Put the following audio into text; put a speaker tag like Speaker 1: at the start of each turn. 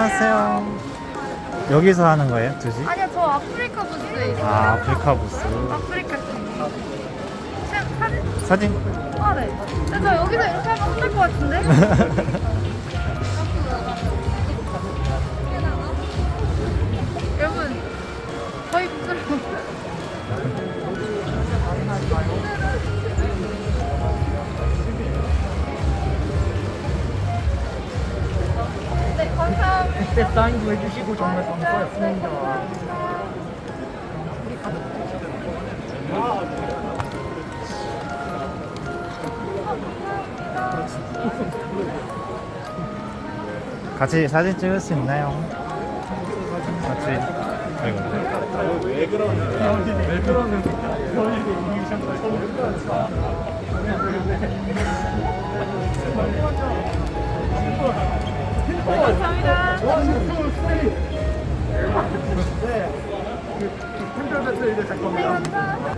Speaker 1: 안녕하세요. 여기서 하는 거예요, 2시?
Speaker 2: 아니요, 저 아프리카 부스에 있어요.
Speaker 1: 아, 아프리카 부스.
Speaker 2: 아프리카. 사- 사진?
Speaker 1: 사진?
Speaker 2: 아, 네. 근데 저 여기서 이렇게 하면 혼날 것 같은데? 여러분, 부스로. 네,
Speaker 3: 그때 사인도 해주시고 정말 감사했습니다.
Speaker 1: 같이 사진 찍을 수 있나요? 같이. 아이고.
Speaker 3: 왜 그러는 왜 그러는
Speaker 2: 감사합니다.
Speaker 3: 템플 배틀 이제 될 겁니다.
Speaker 2: 감사합니다.